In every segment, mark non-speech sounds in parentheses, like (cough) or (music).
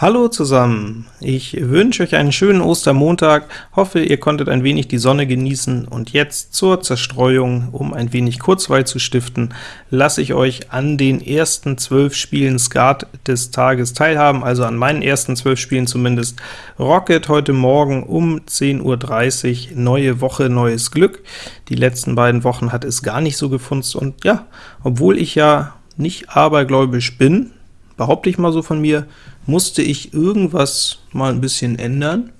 Hallo zusammen, ich wünsche euch einen schönen Ostermontag, hoffe ihr konntet ein wenig die Sonne genießen, und jetzt zur Zerstreuung, um ein wenig Kurzweil zu stiften, lasse ich euch an den ersten zwölf Spielen Skat des Tages teilhaben, also an meinen ersten zwölf Spielen zumindest. Rocket heute Morgen um 10.30 Uhr, neue Woche, neues Glück. Die letzten beiden Wochen hat es gar nicht so gefunzt, und ja, obwohl ich ja nicht abergläubisch bin, behaupte ich mal so von mir, musste ich irgendwas mal ein bisschen ändern.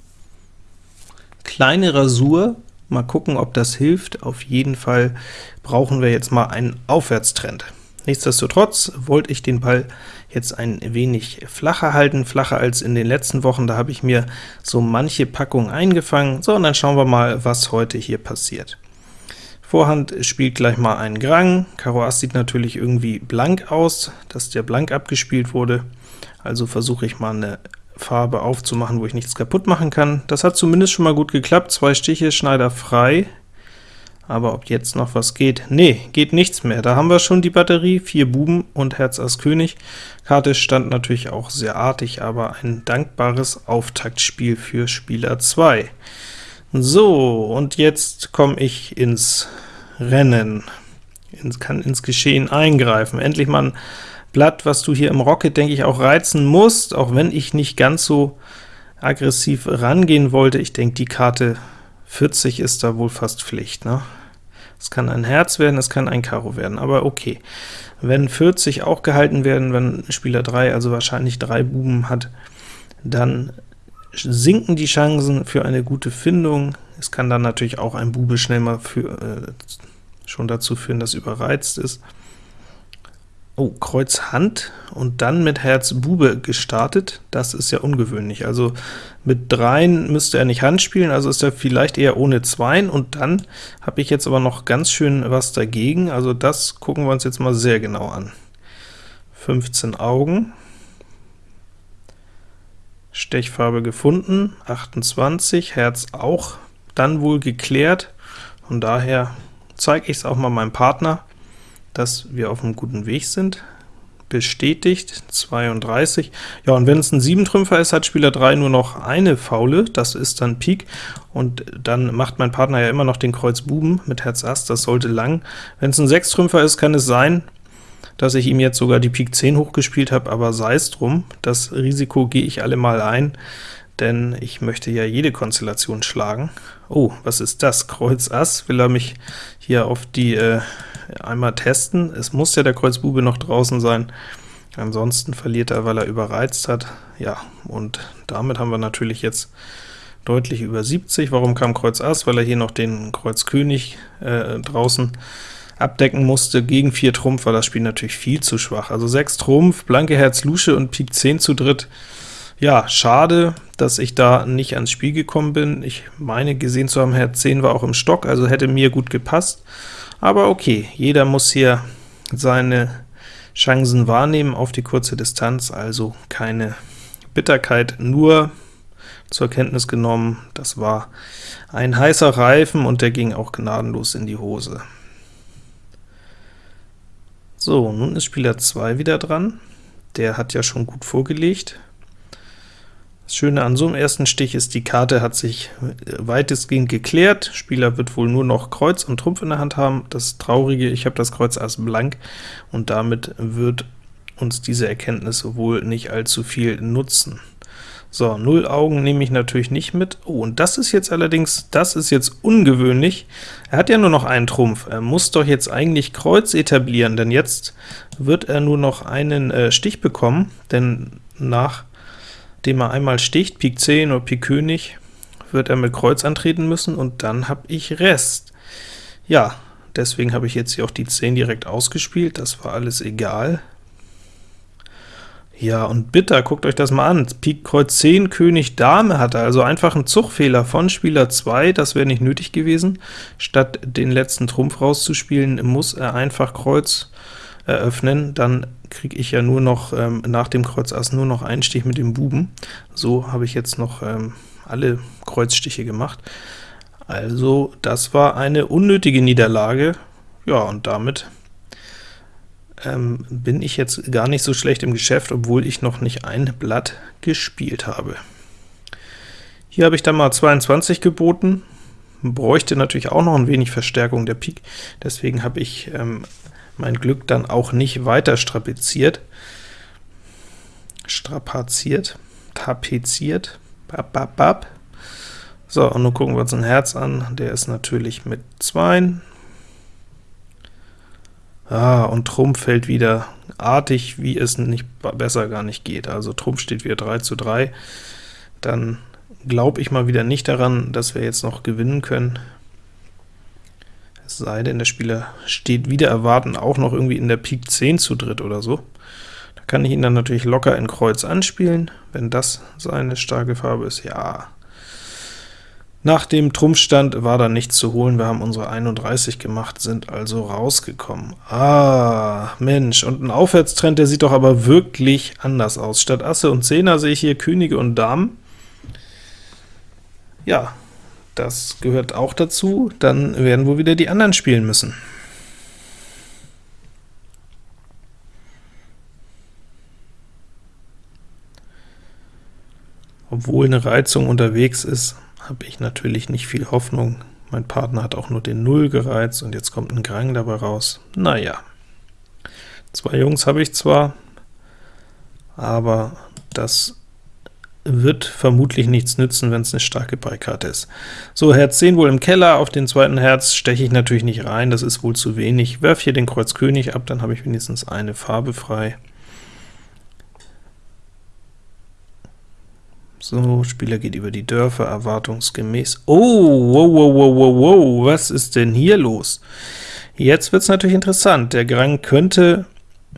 Kleine Rasur, mal gucken, ob das hilft. Auf jeden Fall brauchen wir jetzt mal einen Aufwärtstrend. Nichtsdestotrotz wollte ich den Ball jetzt ein wenig flacher halten, flacher als in den letzten Wochen. Da habe ich mir so manche Packung eingefangen. So, und dann schauen wir mal, was heute hier passiert. Vorhand spielt gleich mal einen Grang. Karo Ass sieht natürlich irgendwie blank aus, dass der blank abgespielt wurde. Also versuche ich mal eine Farbe aufzumachen, wo ich nichts kaputt machen kann. Das hat zumindest schon mal gut geklappt, zwei Stiche, Schneider frei. Aber ob jetzt noch was geht? Nee, geht nichts mehr. Da haben wir schon die Batterie, vier Buben und Herz Ass König. Karte stand natürlich auch sehr artig, aber ein dankbares Auftaktspiel für Spieler 2. So, und jetzt komme ich ins Rennen, ins, kann ins Geschehen eingreifen. Endlich mal ein Blatt, was du hier im Rocket, denke ich, auch reizen musst, auch wenn ich nicht ganz so aggressiv rangehen wollte. Ich denke, die Karte 40 ist da wohl fast Pflicht. Ne? Es kann ein Herz werden, es kann ein Karo werden, aber okay. Wenn 40 auch gehalten werden, wenn Spieler 3 also wahrscheinlich drei Buben hat, dann sinken die Chancen für eine gute Findung. Es kann dann natürlich auch ein Bube schnell mal für, äh, schon dazu führen, dass überreizt ist. Oh, Kreuz Hand und dann mit Herz Bube gestartet, das ist ja ungewöhnlich. Also mit Dreien müsste er nicht Hand spielen, also ist er vielleicht eher ohne Zweien, und dann habe ich jetzt aber noch ganz schön was dagegen, also das gucken wir uns jetzt mal sehr genau an. 15 Augen, Stechfarbe gefunden, 28, Herz auch. Dann wohl geklärt, von daher zeige ich es auch mal meinem Partner, dass wir auf einem guten Weg sind. Bestätigt, 32. Ja, und wenn es ein 7-Trümpfer ist, hat Spieler 3 nur noch eine Faule, das ist dann Pik, und dann macht mein Partner ja immer noch den Kreuz Buben mit Herz Ass, das sollte lang. Wenn es ein 6-Trümpfer ist, kann es sein, dass ich ihm jetzt sogar die Pik 10 hochgespielt habe, aber sei es drum, das Risiko gehe ich alle mal ein, denn ich möchte ja jede Konstellation schlagen. Oh, was ist das? Kreuz Ass, will er mich hier auf die äh, einmal testen. Es muss ja der Kreuz Bube noch draußen sein, ansonsten verliert er, weil er überreizt hat. Ja, und damit haben wir natürlich jetzt deutlich über 70. Warum kam Kreuz Ass? Weil er hier noch den Kreuz König äh, draußen abdecken musste. Gegen 4 Trumpf war das Spiel natürlich viel zu schwach. Also 6 Trumpf, blanke Herz Lusche und Pik 10 zu dritt. Ja, schade, dass ich da nicht ans Spiel gekommen bin. Ich meine gesehen zu haben, Herz 10 war auch im Stock, also hätte mir gut gepasst. Aber okay, jeder muss hier seine Chancen wahrnehmen auf die kurze Distanz, also keine Bitterkeit, nur zur Kenntnis genommen, das war ein heißer Reifen, und der ging auch gnadenlos in die Hose. So, nun ist Spieler 2 wieder dran. Der hat ja schon gut vorgelegt. Das Schöne an so einem ersten Stich ist, die Karte hat sich weitestgehend geklärt. Spieler wird wohl nur noch Kreuz und Trumpf in der Hand haben. Das Traurige, ich habe das Kreuz Ass blank, und damit wird uns diese Erkenntnis wohl nicht allzu viel nutzen. So, 0 Augen nehme ich natürlich nicht mit. Oh, und das ist jetzt allerdings, das ist jetzt ungewöhnlich. Er hat ja nur noch einen Trumpf. Er muss doch jetzt eigentlich Kreuz etablieren, denn jetzt wird er nur noch einen äh, Stich bekommen, denn nach dem er einmal sticht, Pik 10 oder Pik König, wird er mit Kreuz antreten müssen, und dann habe ich Rest. Ja, deswegen habe ich jetzt hier auch die 10 direkt ausgespielt, das war alles egal. Ja, und bitter, guckt euch das mal an, Pik Kreuz 10, König Dame hat er, also einfach ein Zugfehler von Spieler 2, das wäre nicht nötig gewesen. Statt den letzten Trumpf rauszuspielen, muss er einfach Kreuz eröffnen, dann kriege ich ja nur noch ähm, nach dem Kreuz Ass nur noch einen Stich mit dem Buben. So habe ich jetzt noch ähm, alle Kreuzstiche gemacht. Also das war eine unnötige Niederlage. Ja, und damit ähm, bin ich jetzt gar nicht so schlecht im Geschäft, obwohl ich noch nicht ein Blatt gespielt habe. Hier habe ich dann mal 22 geboten, bräuchte natürlich auch noch ein wenig Verstärkung der Pik, deswegen habe ich ähm, mein Glück dann auch nicht weiter strapaziert, strapaziert, tapeziert, bap, bap, bap. So, und nun gucken wir uns ein Herz an, der ist natürlich mit 2, Ah, und Trumpf fällt wieder artig, wie es nicht besser gar nicht geht. Also Trumpf steht wieder 3 zu 3. Dann glaube ich mal wieder nicht daran, dass wir jetzt noch gewinnen können. Es sei denn, der Spieler steht wieder erwarten auch noch irgendwie in der Pik 10 zu dritt oder so. Da kann ich ihn dann natürlich locker in Kreuz anspielen, wenn das seine starke Farbe ist. Ja, nach dem Trumpfstand war da nichts zu holen, wir haben unsere 31 gemacht, sind also rausgekommen. Ah, Mensch, und ein Aufwärtstrend, der sieht doch aber wirklich anders aus. Statt Asse und Zehner sehe ich hier Könige und Damen. Ja, das gehört auch dazu, dann werden wohl wieder die anderen spielen müssen. Obwohl eine Reizung unterwegs ist, habe ich natürlich nicht viel Hoffnung. Mein Partner hat auch nur den 0 gereizt, und jetzt kommt ein Grang dabei raus. Naja, zwei Jungs habe ich zwar, aber das wird vermutlich nichts nützen, wenn es eine starke Beikarte ist. So, Herz 10 wohl im Keller, auf den zweiten Herz steche ich natürlich nicht rein, das ist wohl zu wenig. Werf hier den Kreuz König ab, dann habe ich wenigstens eine Farbe frei. So, Spieler geht über die Dörfer, erwartungsgemäß. Oh, wow, wow, wow, wow, wow, was ist denn hier los? Jetzt wird es natürlich interessant. Der Grang könnte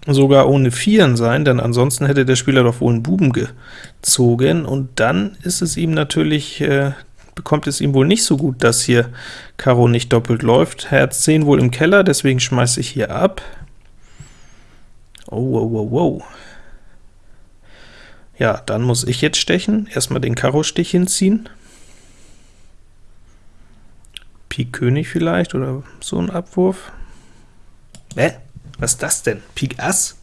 sogar ohne Vieren sein, denn ansonsten hätte der Spieler doch wohl einen Buben gezogen, und dann ist es ihm natürlich, äh, bekommt es ihm wohl nicht so gut, dass hier Karo nicht doppelt läuft. Herz 10 wohl im Keller, deswegen schmeiße ich hier ab. Oh, wow, wow, wow. Ja, dann muss ich jetzt stechen. Erstmal den Karo-Stich hinziehen. Pik König vielleicht, oder so ein Abwurf. Hä? Was ist das denn? Pik Ass?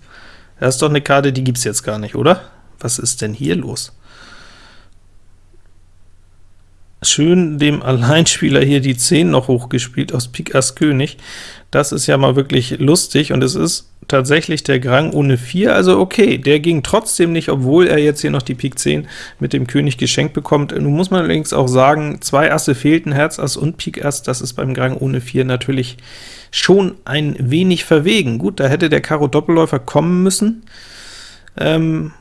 Das ist doch eine Karte, die gibt's jetzt gar nicht, oder? Was ist denn hier los? Schön dem (laughs) Alleinspieler hier die 10 noch hochgespielt aus Pik Ass König. Das ist ja mal wirklich lustig, und es ist tatsächlich der Grang ohne 4, also okay, der ging trotzdem nicht, obwohl er jetzt hier noch die Pik 10 mit dem König geschenkt bekommt. Nun muss man allerdings auch sagen, zwei Asse fehlten, Herz Ass und Pik Ass, das ist beim Grang ohne 4 natürlich schon ein wenig verwegen. Gut, da hätte der Karo Doppelläufer kommen müssen, ähm,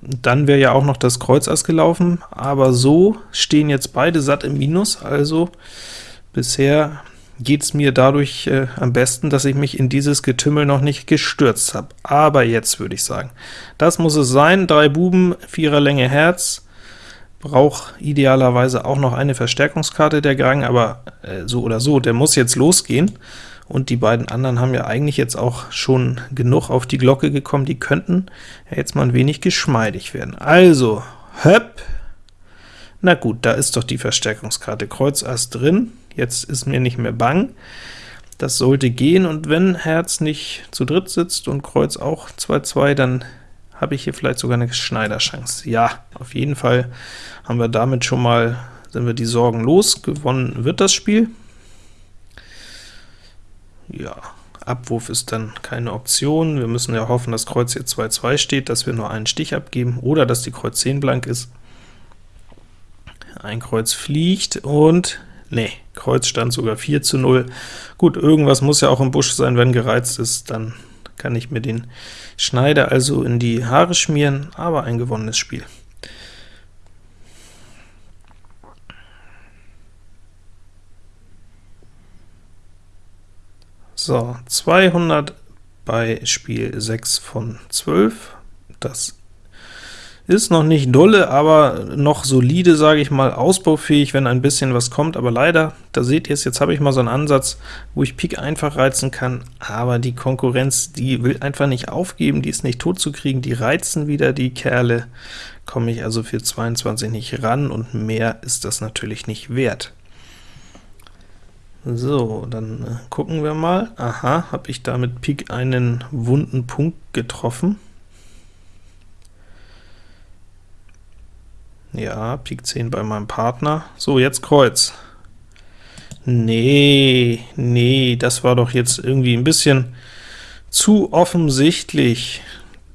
dann wäre ja auch noch das Kreuz Ass gelaufen, aber so stehen jetzt beide satt im Minus, also bisher geht es mir dadurch äh, am besten, dass ich mich in dieses Getümmel noch nicht gestürzt habe. Aber jetzt würde ich sagen, das muss es sein, drei Buben, vierer Länge Herz, braucht idealerweise auch noch eine Verstärkungskarte der Grang, aber äh, so oder so, der muss jetzt losgehen, und die beiden anderen haben ja eigentlich jetzt auch schon genug auf die Glocke gekommen, die könnten jetzt mal ein wenig geschmeidig werden. Also, höpp, na gut, da ist doch die Verstärkungskarte Kreuz Ass drin, jetzt ist mir nicht mehr bang. Das sollte gehen, und wenn Herz nicht zu dritt sitzt und Kreuz auch 2-2, dann habe ich hier vielleicht sogar eine Schneiderchance. Ja, auf jeden Fall haben wir damit schon mal, sind wir die Sorgen los, gewonnen wird das Spiel. Ja, Abwurf ist dann keine Option. Wir müssen ja hoffen, dass Kreuz hier 2-2 steht, dass wir nur einen Stich abgeben, oder dass die Kreuz 10 blank ist. Ein Kreuz fliegt, und nee, Kreuz stand sogar 4 zu 0. Gut, irgendwas muss ja auch im Busch sein, wenn gereizt ist, dann kann ich mir den Schneider also in die Haare schmieren, aber ein gewonnenes Spiel. So, 200 bei Spiel 6 von 12. Das ist noch nicht dolle, aber noch solide, sage ich mal, ausbaufähig, wenn ein bisschen was kommt, aber leider, da seht ihr es, jetzt habe ich mal so einen Ansatz, wo ich Pik einfach reizen kann, aber die Konkurrenz, die will einfach nicht aufgeben, die ist nicht tot zu kriegen, die reizen wieder die Kerle, komme ich also für 22 nicht ran, und mehr ist das natürlich nicht wert. So, dann äh, gucken wir mal. Aha, habe ich da mit Pik einen wunden Punkt getroffen. Ja, Pik 10 bei meinem Partner. So, jetzt Kreuz. Nee, nee, das war doch jetzt irgendwie ein bisschen zu offensichtlich.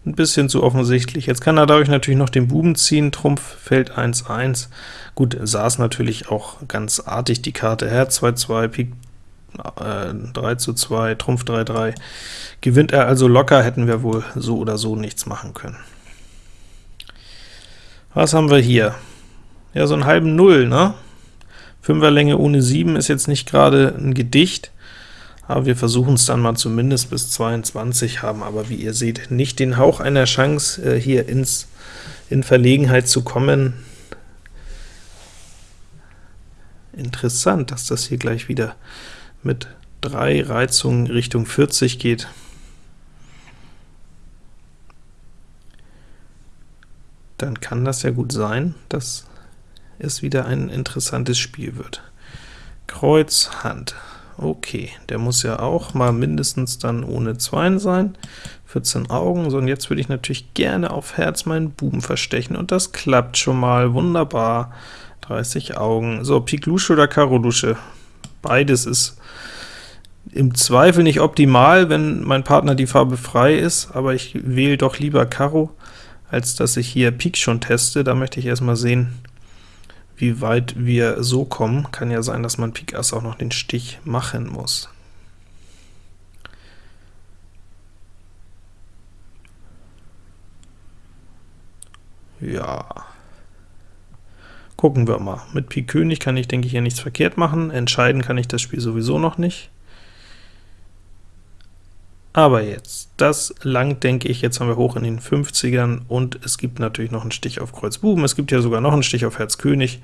Ein bisschen zu offensichtlich. Jetzt kann er dadurch natürlich noch den Buben ziehen, Trumpf fällt 1-1. Gut, saß natürlich auch ganz artig die Karte Herz 2-2, Pik äh, 3 zu 2, Trumpf 3-3. Gewinnt er also locker, hätten wir wohl so oder so nichts machen können. Was haben wir hier? Ja, so einen halben Null, ne? Fünferlänge ohne 7 ist jetzt nicht gerade ein Gedicht, aber wir versuchen es dann mal zumindest bis 22, haben aber, wie ihr seht, nicht den Hauch einer Chance, äh, hier ins, in Verlegenheit zu kommen. Interessant, dass das hier gleich wieder mit drei Reizungen Richtung 40 geht. Dann kann das ja gut sein, dass es wieder ein interessantes Spiel wird. Kreuz, Hand. Okay, der muss ja auch mal mindestens dann ohne 2 sein. 14 Augen, so und jetzt würde ich natürlich gerne auf Herz meinen Buben verstechen, und das klappt schon mal, wunderbar. 30 Augen. So, Pik Lusche oder Karo Lusche? Beides ist im Zweifel nicht optimal, wenn mein Partner die Farbe frei ist, aber ich wähle doch lieber Karo als dass ich hier Pik schon teste. Da möchte ich erstmal sehen, wie weit wir so kommen. Kann ja sein, dass man Pik Ass auch noch den Stich machen muss. Ja, gucken wir mal. Mit Pik König kann ich, denke ich, hier nichts verkehrt machen. Entscheiden kann ich das Spiel sowieso noch nicht. Aber jetzt, das langt, denke ich, jetzt haben wir hoch in den 50ern, und es gibt natürlich noch einen Stich auf Kreuz Buben, es gibt ja sogar noch einen Stich auf Herz König,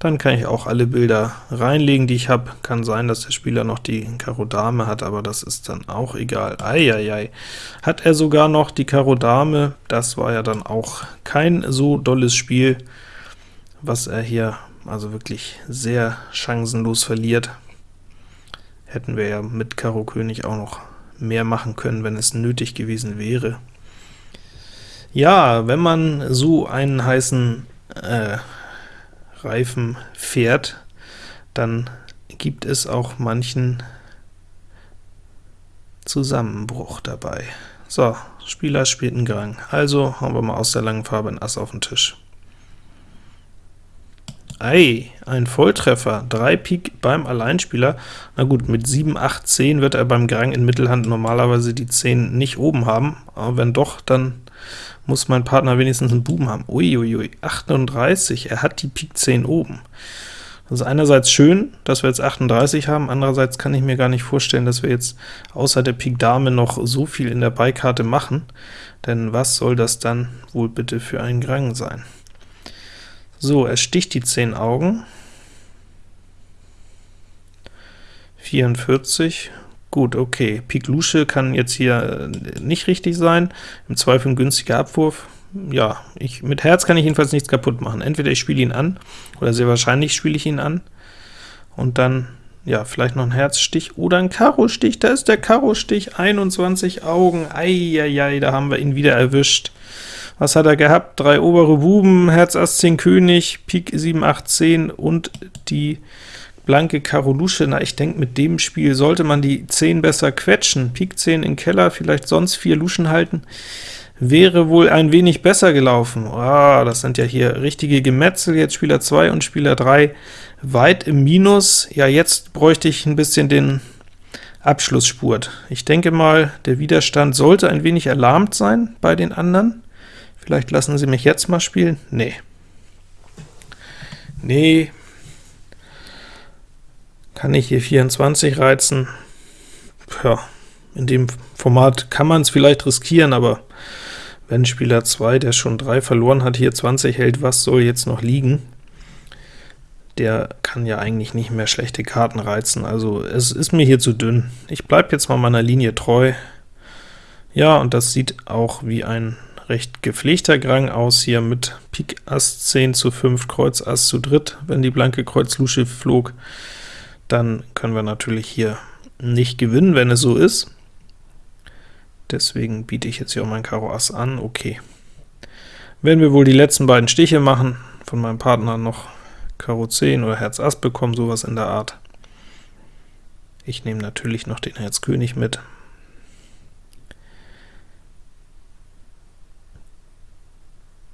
dann kann ich auch alle Bilder reinlegen, die ich habe. Kann sein, dass der Spieler noch die Karo Dame hat, aber das ist dann auch egal. Eieiei, hat er sogar noch die Karo Dame, das war ja dann auch kein so dolles Spiel, was er hier also wirklich sehr chancenlos verliert. Hätten wir ja mit Karo König auch noch mehr machen können, wenn es nötig gewesen wäre. Ja, wenn man so einen heißen äh, Reifen fährt, dann gibt es auch manchen Zusammenbruch dabei. So, Spieler spielt einen Gang, also hauen wir mal aus der langen Farbe ein Ass auf den Tisch. Ei, ein Volltreffer, 3 Pik beim Alleinspieler. Na gut, mit 7, 8, 10 wird er beim Grang in Mittelhand normalerweise die 10 nicht oben haben, aber wenn doch, dann muss mein Partner wenigstens einen Buben haben. Uiuiui, 38, er hat die Pik 10 oben. Das ist einerseits schön, dass wir jetzt 38 haben, andererseits kann ich mir gar nicht vorstellen, dass wir jetzt außer der Pik Dame noch so viel in der Beikarte machen, denn was soll das dann wohl bitte für ein Grang sein? So, er sticht die 10 Augen. 44. Gut, okay. Pik Lusche kann jetzt hier äh, nicht richtig sein. Im Zweifel ein günstiger Abwurf. Ja, ich, mit Herz kann ich jedenfalls nichts kaputt machen. Entweder ich spiele ihn an, oder sehr wahrscheinlich spiele ich ihn an, und dann, ja, vielleicht noch ein Herzstich oder ein Karo-Stich. Da ist der Karo-Stich, 21 Augen. Eieiei, da haben wir ihn wieder erwischt. Was hat er gehabt? Drei obere Buben, Herz Ass 10 König, Pik 7, 8, 10 und die blanke Karo Lusche. Na, ich denke, mit dem Spiel sollte man die 10 besser quetschen. Pik 10 in Keller, vielleicht sonst 4 Luschen halten, wäre wohl ein wenig besser gelaufen. Ah, das sind ja hier richtige Gemetzel, jetzt Spieler 2 und Spieler 3 weit im Minus. Ja, jetzt bräuchte ich ein bisschen den Abschlussspurt. Ich denke mal, der Widerstand sollte ein wenig erlahmt sein bei den anderen. Vielleicht lassen sie mich jetzt mal spielen? Nee. Nee. Kann ich hier 24 reizen? Ja, in dem Format kann man es vielleicht riskieren, aber wenn Spieler 2, der schon 3 verloren hat, hier 20 hält, was soll jetzt noch liegen? Der kann ja eigentlich nicht mehr schlechte Karten reizen, also es ist mir hier zu dünn. Ich bleibe jetzt mal meiner Linie treu. Ja, und das sieht auch wie ein recht gepflegter Grang aus hier mit Pik Ass 10 zu 5, Kreuz Ass zu dritt, wenn die blanke Kreuz Lusche flog. dann können wir natürlich hier nicht gewinnen, wenn es so ist. Deswegen biete ich jetzt hier auch mein Karo Ass an, okay. Werden wir wohl die letzten beiden Stiche machen, von meinem Partner noch Karo 10 oder Herz Ass bekommen, sowas in der Art. Ich nehme natürlich noch den Herz König mit.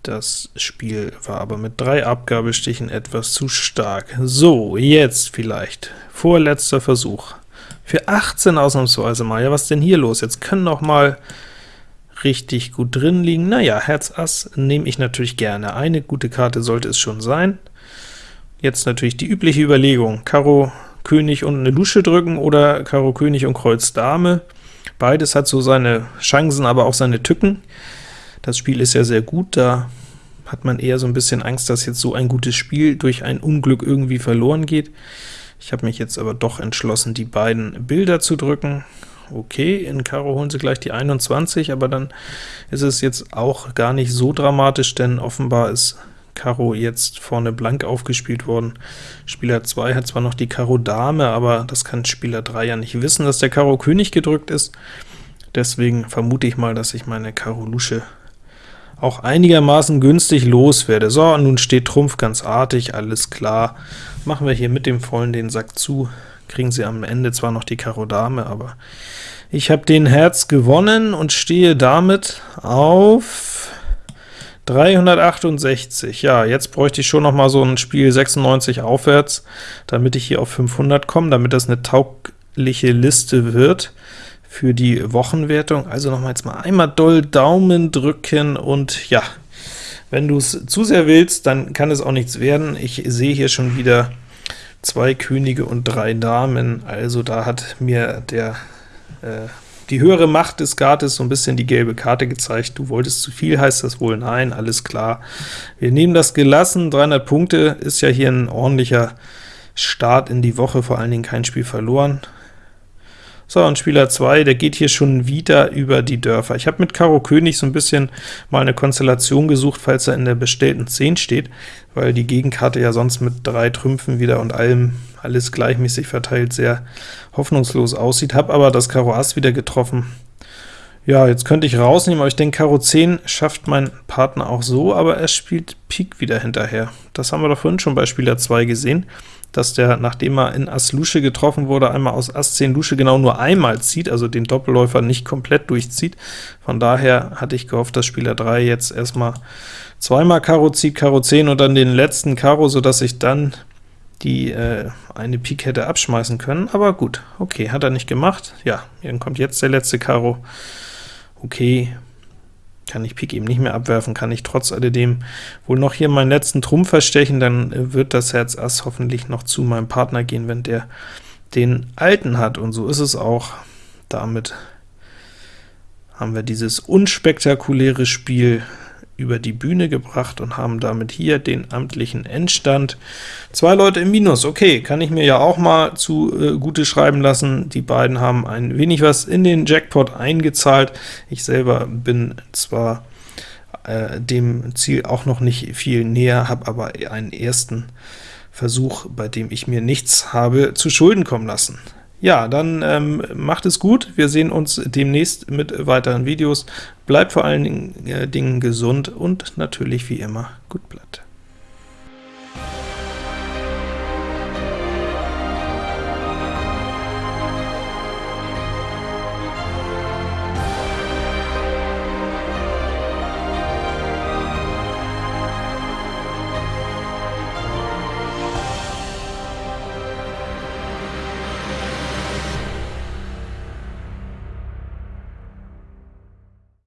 Das Spiel war aber mit drei Abgabestichen etwas zu stark. So, jetzt vielleicht. Vorletzter Versuch. Für 18 ausnahmsweise mal. Ja, was denn hier los? Jetzt können noch mal richtig gut drin liegen. Naja, Herz Ass nehme ich natürlich gerne. Eine gute Karte sollte es schon sein. Jetzt natürlich die übliche Überlegung. Karo König und eine Lusche drücken oder Karo König und Kreuz Dame. Beides hat so seine Chancen, aber auch seine Tücken. Das Spiel ist ja sehr gut, da hat man eher so ein bisschen Angst, dass jetzt so ein gutes Spiel durch ein Unglück irgendwie verloren geht. Ich habe mich jetzt aber doch entschlossen, die beiden Bilder zu drücken. Okay, in Karo holen sie gleich die 21, aber dann ist es jetzt auch gar nicht so dramatisch, denn offenbar ist Karo jetzt vorne blank aufgespielt worden. Spieler 2 hat zwar noch die Karo Dame, aber das kann Spieler 3 ja nicht wissen, dass der Karo König gedrückt ist. Deswegen vermute ich mal, dass ich meine Karo Lusche auch einigermaßen günstig loswerde. So, nun steht Trumpf ganz artig, alles klar. Machen wir hier mit dem Vollen den Sack zu, kriegen sie am Ende zwar noch die Karo Dame, aber ich habe den Herz gewonnen und stehe damit auf 368. Ja, jetzt bräuchte ich schon noch mal so ein Spiel 96 aufwärts, damit ich hier auf 500 komme, damit das eine taugliche Liste wird für die Wochenwertung. Also nochmal jetzt mal einmal doll Daumen drücken und ja, wenn du es zu sehr willst, dann kann es auch nichts werden. Ich sehe hier schon wieder zwei Könige und drei Damen, also da hat mir der äh, die höhere Macht des Gartes so ein bisschen die gelbe Karte gezeigt. Du wolltest zu viel, heißt das wohl? Nein, alles klar. Wir nehmen das gelassen, 300 Punkte ist ja hier ein ordentlicher Start in die Woche, vor allen Dingen kein Spiel verloren. So, und Spieler 2, der geht hier schon wieder über die Dörfer. Ich habe mit Karo König so ein bisschen mal eine Konstellation gesucht, falls er in der bestellten 10 steht, weil die Gegenkarte ja sonst mit drei Trümpfen wieder und allem alles gleichmäßig verteilt sehr hoffnungslos aussieht. Habe aber das Karo Ass wieder getroffen. Ja, jetzt könnte ich rausnehmen, aber ich denke, Karo 10 schafft mein Partner auch so, aber er spielt Pik wieder hinterher. Das haben wir doch vorhin schon bei Spieler 2 gesehen dass der, nachdem er in Ass Lusche getroffen wurde, einmal aus Ass 10 Lusche genau nur einmal zieht, also den Doppelläufer nicht komplett durchzieht. Von daher hatte ich gehofft, dass Spieler 3 jetzt erstmal zweimal Karo zieht, Karo 10 und dann den letzten Karo, sodass ich dann die äh, eine Pik hätte abschmeißen können, aber gut, okay, hat er nicht gemacht. Ja, dann kommt jetzt der letzte Karo. Okay, kann ich Pik eben nicht mehr abwerfen, kann ich trotz alledem wohl noch hier meinen letzten Trumpf verstechen, dann äh, wird das Herz Ass hoffentlich noch zu meinem Partner gehen, wenn der den alten hat, und so ist es auch. Damit haben wir dieses unspektakuläre Spiel über die Bühne gebracht und haben damit hier den amtlichen Endstand. Zwei Leute im Minus, okay, kann ich mir ja auch mal zu äh, gute schreiben lassen. Die beiden haben ein wenig was in den Jackpot eingezahlt. Ich selber bin zwar äh, dem Ziel auch noch nicht viel näher, habe aber einen ersten Versuch, bei dem ich mir nichts habe zu Schulden kommen lassen. Ja, dann ähm, macht es gut. Wir sehen uns demnächst mit weiteren Videos. Bleibt vor allen Dingen, äh, gesund und natürlich wie immer gut bleiben.